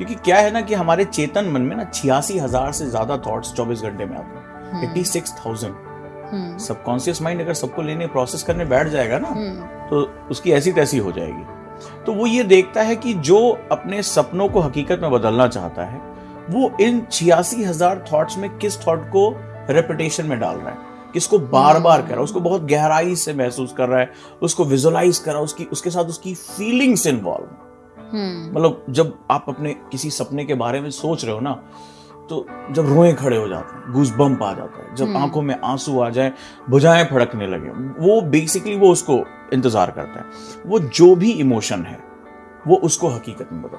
क्योंकि क्या है ना कि हमारे चेतन मन में ना छियासी हज़ार से ज़्यादा थॉट्स चौबीस घंटे में आते हैं। Eighty six thousand subconscious mind अगर सबको लेने प्रोसेस करने बैठ जाएगा ना तो उसकी ऐसी तैसी हो जाएगी। तो वो ये देखता है कि जो अपने सपनों को हकीकत में बदलना चाहता है वो इन छियासी हज़ार थॉट्स में किस थॉट को रेपिटेशन में डाल रहा है? किसको बार बार कर रहा है? उसको बहुत गहराई से महसूस कर रहा है उसको विजुअलाइज कर रहा है उसकी उसके साथ उसकी फीलिंग्स इन्वॉल्व मतलब जब आप अपने किसी सपने के बारे में सोच रहे हो ना तो जब रोए खड़े हो जाते हैं घूस बम्प आ जाता है। जब आँखों में आँसू आ जाए भुजाएँ फड़कने लगे वो बेसिकली वो उसको इंतज़ार करता है। वो जो भी इमोशन है वो उसको हकीकत में बदल